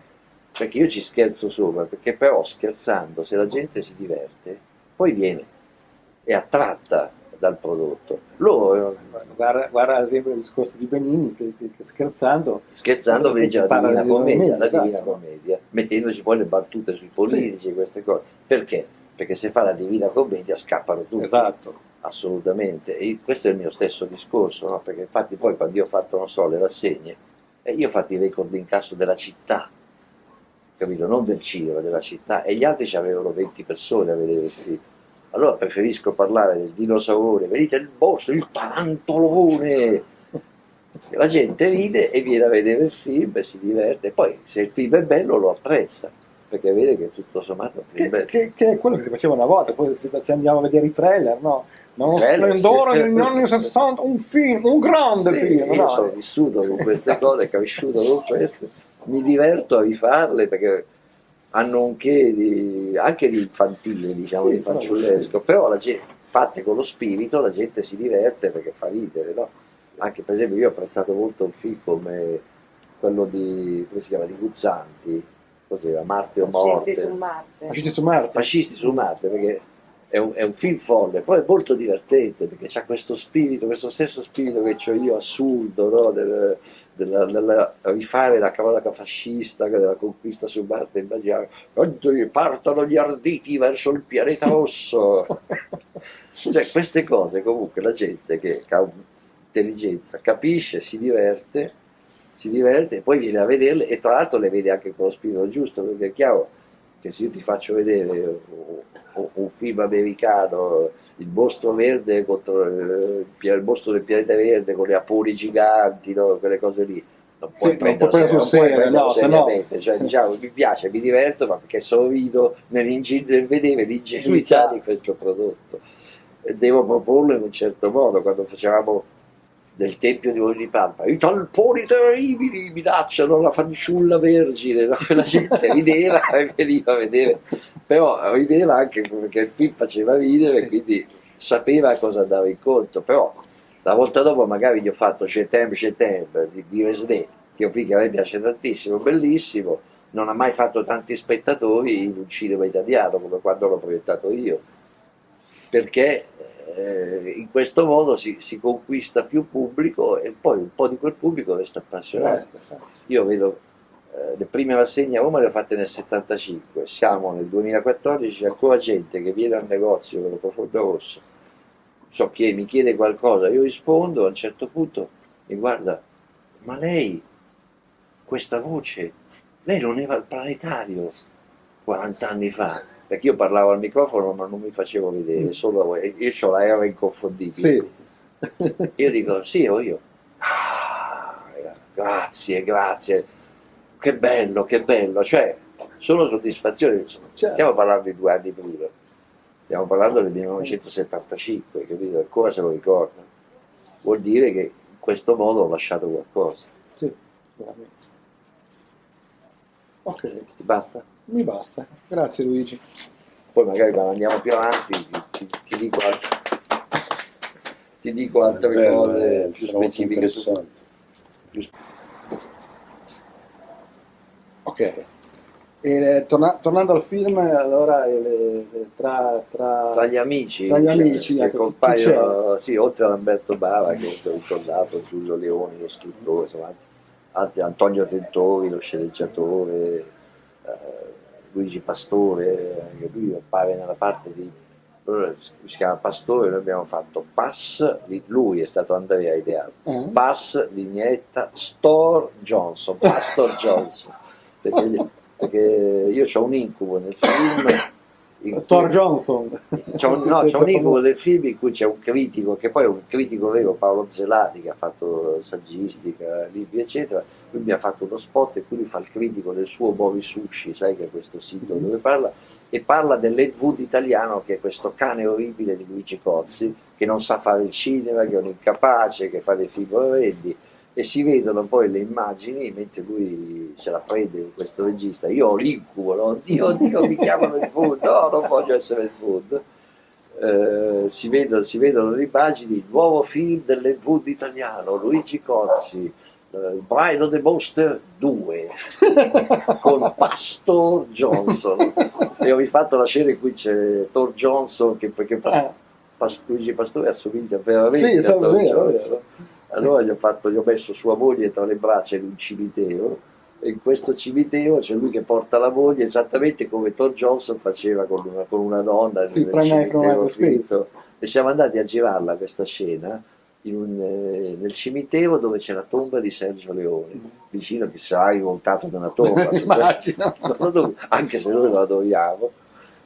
perché io ci scherzo sopra, perché però scherzando se la gente si diverte, poi viene, è attratta dal prodotto. Loro, guarda, guarda ad esempio il discorso di Benini che, che, che scherzando scherzando legge la Divina Commedia, la esatto. Divina Commedia, mettendoci poi le battute sui politici e sì. queste cose. Perché? Perché se fa la Divina Commedia scappano tutti. Esatto. Assolutamente. E questo è il mio stesso discorso, no? perché infatti poi quando io ho fatto, non so, le rassegne, eh, io ho fatto i record d'incasso della città, capito? Non del cinema, della città, e gli altri ci avevano 20 persone a vedere il film allora preferisco parlare del dinosauro, venite il boss, il tarantolone. La gente ride e viene a vedere il film e si diverte. Poi se il film è bello lo apprezza, perché vede che tutto sommato è che, che, che, è quello che si faceva una volta, poi se andiamo a vedere i trailer, no? Non trailer, splendore sì. negli anni 60, un film, un grande sì, film. Io no? sono vissuto con queste cose, cresciuto con queste, mi diverto a rifarle perché hanno un che di, anche di infantile, diciamo, sì, di fanciullesco, però la gente, fatte con lo spirito la gente si diverte perché fa ridere, no? Anche per esempio io ho apprezzato molto un film come quello di, come si chiama, di Guzzanti, cos'era, Marte o Morte? Fascisti su Marte. Fascisti su Marte. Fascisti su Marte, perché è un, è un, film folle, poi è molto divertente perché ha questo spirito, questo stesso spirito che ho io assurdo, no? Del, della, della, rifare la cronaca fascista della conquista su Marte immaginare partono gli arditi verso il pianeta rosso. Cioè queste cose comunque la gente che ha intelligenza capisce, si diverte si diverte e poi viene a vederle e tra l'altro le vede anche con lo spirito giusto perché è chiaro che se io ti faccio vedere un film americano il mostro verde contro eh, il mostro del pianeta verde con le apuri giganti, no? quelle cose lì. Non puoi sì, prendere non serio, no, seriamente, no. cioè diciamo mi piace, mi diverto, ma perché sorrido nel, nel vedere l'ingenuità di questo prodotto. E devo proporlo in un certo modo, quando facevamo del Tempio di Onipampa, i talponi terribili minacciano la fanciulla vergine, no? la gente rideva e veniva a vedere, però rideva anche perché il film faceva ridere, quindi sapeva cosa andava incontro, però la volta dopo magari gli ho fatto Cetem Cetem di, di Resné, che è un film che a me piace tantissimo, bellissimo, non ha mai fatto tanti spettatori in un cinema italiano come quando l'ho proiettato io, perché eh, in questo modo si, si, conquista più pubblico e poi un po' di quel pubblico resta appassionato. Io vedo eh, le prime rassegne a Roma le ho fatte nel 75, siamo nel 2014, c'è ancora gente che viene al negozio con lo profondo rosso, so che mi chiede qualcosa, io rispondo, a un certo punto mi guarda, ma lei, questa voce, lei non era al planetario 40 anni fa? perché io parlavo al microfono ma non mi facevo vedere, solo io ho la era inconfondibile. Sì. io dico, sì, ero io. Ah, grazie, grazie, che bello, che bello, cioè sono soddisfazioni, certo. stiamo parlando di due anni prima, stiamo parlando del 1975, capito? Ancora se lo ricorda. Vuol dire che in questo modo ho lasciato qualcosa. Sì, veramente. Ok. Ti basta? Mi basta, grazie Luigi. Poi magari quando andiamo più avanti ti, ti dico altre, ti dico altre bello, cose più specifiche. Su, più... Ok. E, torna, tornando al film, allora le, tra, tra, tra, gli amici, tra gli amici che ecco, compaiono, sì, oltre ad Alberto Bava che ho ricordato, Giulio Leoni, lo scrittore, insomma, altri, Antonio Tentori, lo sceneggiatore, eh, Luigi Pastore, che lui appare nella parte di si chiama Pastore, noi abbiamo fatto Pass, lui è stato Andrea ideale, mm. Pass, Lignetta, Store Johnson, Pastor Johnson, perché, perché io ho un incubo nel film Thor Johnson. C'è un, no, c'è un incubo del film in cui c'è un critico, che poi è un critico vero, Paolo Zelati, che ha fatto saggistica, libri, eccetera. Lui mi ha fatto uno spot e quindi fa il critico del suo Bovi Sushi, sai che è questo sito mm-hmm. dove parla, e parla dell'Ed Wood italiano, che è questo cane orribile di Luigi Cozzi, che non sa fare il cinema, che è un incapace, che fa dei film orrendi e si vedono poi le immagini mentre lui se la prende questo regista. Io ho l'incubo no? oddio oddio. mi chiamano il food no non voglio essere il food eh, si, vedono, si, vedono, le immagini nuovo film dell'Ed italiano Luigi Cozzi eh, il Bride of the Monster 2 con Pastor Johnson. E ho rifatto la scena in cui c'è Thor Johnson che perché Pas, eh. Pas, Luigi Pastore assomiglia veramente sì, a Thor vero, Johnson vero allora gli ho, fatto, gli ho messo sua moglie tra le braccia in un cimitero e in questo cimitero c'è lui che porta la moglie esattamente come Tom Johnson faceva con una, con una donna sì, nel cimitero finito. e siamo andati a girarla questa scena un, eh, nel cimitero dove c'è la tomba di Sergio Leone mm. vicino che sarà rivoltato da una tomba anche se noi lo adoriamo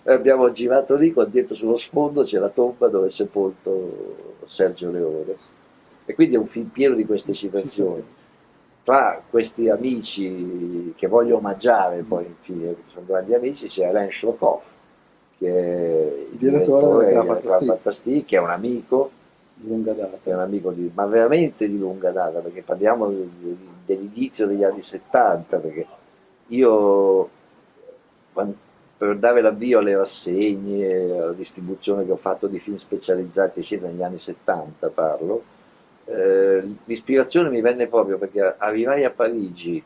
abbiamo girato lì con dietro sullo sfondo c'è la tomba dove è sepolto Sergio Leone e quindi è un film pieno di queste situazioni. Tra questi amici che voglio omaggiare, poi infine, sono grandi amici, c'è Alain Shlokov, che è il direttore della Fantastic, che è un amico di lunga data. È un amico di, ma veramente di lunga data, perché parliamo dell'inizio degli anni 70, perché io per dare l'avvio alle rassegne, alla distribuzione che ho fatto di film specializzati, eccetera, negli anni 70 parlo, eh, l'ispirazione mi venne proprio perché arrivai a Parigi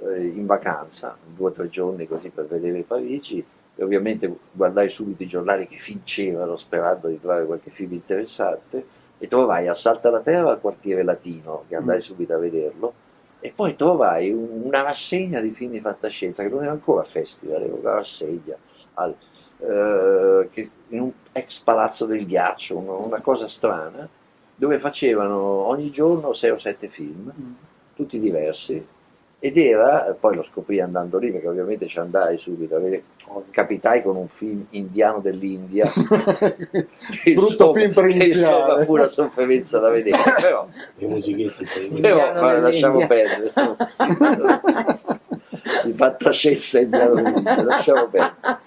eh, in vacanza, due o tre giorni così per vedere Parigi, e ovviamente guardai subito i giornali che vincevano sperando di trovare qualche film interessante e trovai a Salta la Terra al quartiere latino, che andai mm. subito a vederlo, e poi trovai un, una rassegna di film di fantascienza che non era ancora festival, era una rassegna al, eh, che, in un ex palazzo del ghiaccio, una, una cosa strana, dove facevano ogni giorno 6 o 7 film, mm. tutti diversi, ed era, poi lo scoprì andando lì, perché ovviamente ci andai subito, a vedere, capitai con un film indiano dell'India, insomma, film per che insomma fu una sofferenza da vedere, però, le musichette però ma lasciamo perdere, di fantascienza indiano dell'India, lasciamo perdere.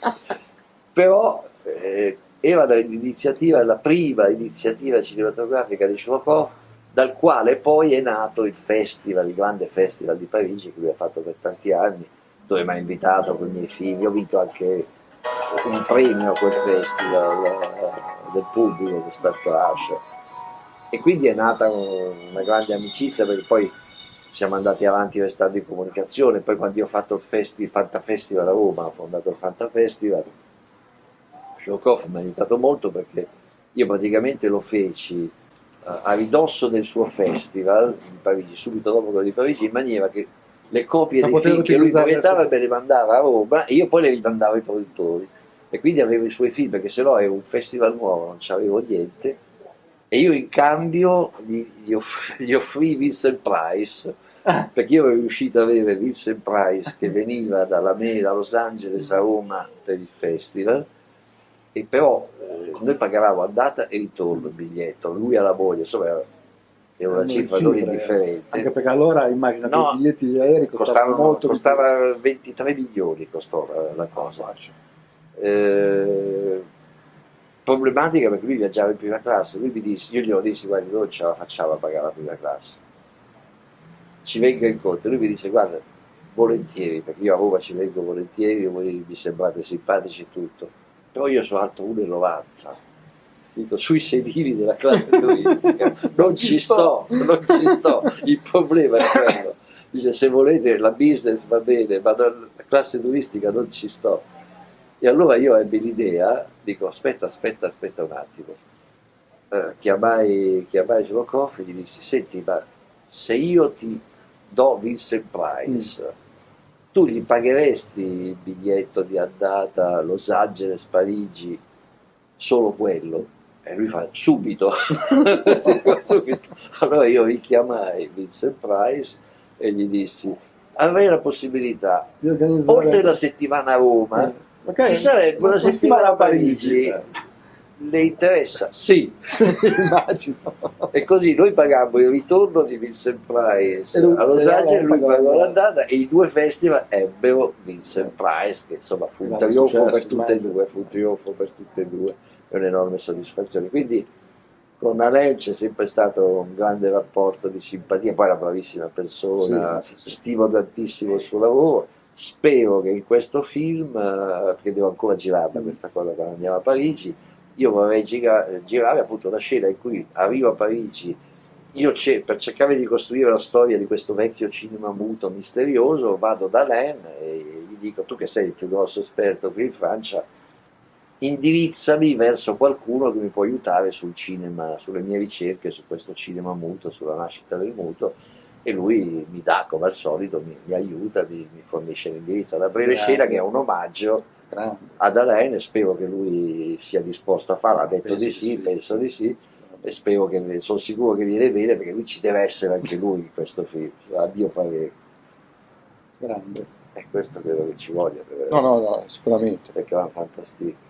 Però eh, era l'iniziativa, la prima iniziativa cinematografica di Shokov dal quale poi è nato il festival, il grande festival di Parigi che lui ha fatto per tanti anni, dove mi ha invitato con i miei figli, ho vinto anche un premio a quel festival eh, del pubblico, che Star Crash, e quindi è nata una grande amicizia perché poi siamo andati avanti restando in comunicazione, poi quando io ho fatto il, festi, il Fanta Festival a Roma, ho fondato il Fanta Showkoff mi ha aiutato molto perché io praticamente lo feci a ridosso del suo festival di Parigi, subito dopo quello di Parigi, in maniera che le copie dei film che lui proiettava me le mandava a Roma e io poi le rimandavo ai produttori. E quindi avevo i suoi film, perché se no era un festival nuovo, non c'avevo niente. E io in cambio gli, gli, off gli offrì Vincent Price, ah. perché io ero riuscito ad avere Vincent Price che veniva dalla me, da Los Angeles a Roma per il festival, e però eh, noi pagavamo andata e ritorno il biglietto, lui alla moglie, insomma era, era una cifra non indifferente. Anche perché allora immagino no, che i biglietti di aerei costavano, costavano molto costava 23 milioni costò la, la cosa. Eh, problematica perché lui viaggiava in prima classe, lui mi disse, io glielo dissi, guarda, non ce la facciamo a pagare la prima classe, ci venga incontro, lui mi dice, guarda, volentieri, perché io a Roma ci vengo volentieri, voi mi sembrate simpatici e tutto, però io sono alto 1,90 dico sui sedili della classe turistica non ci sto, non ci sto. Il problema è quello. Dice se volete la business va bene ma la classe turistica non ci sto. E allora io ebbi l'idea dico aspetta aspetta aspetta un attimo. Eh, chiamai, chiamai Shlokov e gli dissi senti ma se io ti do Vincent Price mm tu gli pagheresti il biglietto di andata Los Angeles, Parigi, solo quello? E lui fa, subito. subito. Allora io richiamai Vincent Price e gli dissi, avrei la possibilità, oltre la settimana a Roma, eh, okay. ci sarebbe una settimana a Parigi. Parigi le interessa? Sì, immagino. e così noi pagammo il ritorno di Vincent Price lui, a Los Angeles, lui pagò l'andata e i due festival ebbero Vincent Price, che insomma fu un trionfo per tutte e due, fu un trionfo per tutte e due, e un'enorme soddisfazione. Quindi con Alain c'è sempre stato un grande rapporto di simpatia, poi è una bravissima persona, sì, sì. stimo tantissimo il suo lavoro. Spero che in questo film, eh, perché devo ancora girarla questa cosa quando andiamo a Parigi, io vorrei girare, girare appunto la scena in cui arrivo a Parigi, io per cercare di costruire la storia di questo vecchio cinema muto misterioso, vado da Len e gli dico tu che sei il più grosso esperto qui in Francia, indirizzami verso qualcuno che mi può aiutare sul cinema, sulle mie ricerche su questo cinema muto, sulla nascita del muto. E lui mi dà come al solito, mi, mi aiuta, mi, mi fornisce l'indirizzo alla breve scena che è un omaggio ad Alain e spero che lui sia disposto a farlo, ha detto penso di sì, sì, penso di sì e spero che, sono sicuro che viene bene perché lui ci deve essere anche lui in questo film, a mio parere. Grande. E questo credo che ci voglia. No, no, no, sicuramente. Perché va fantastico.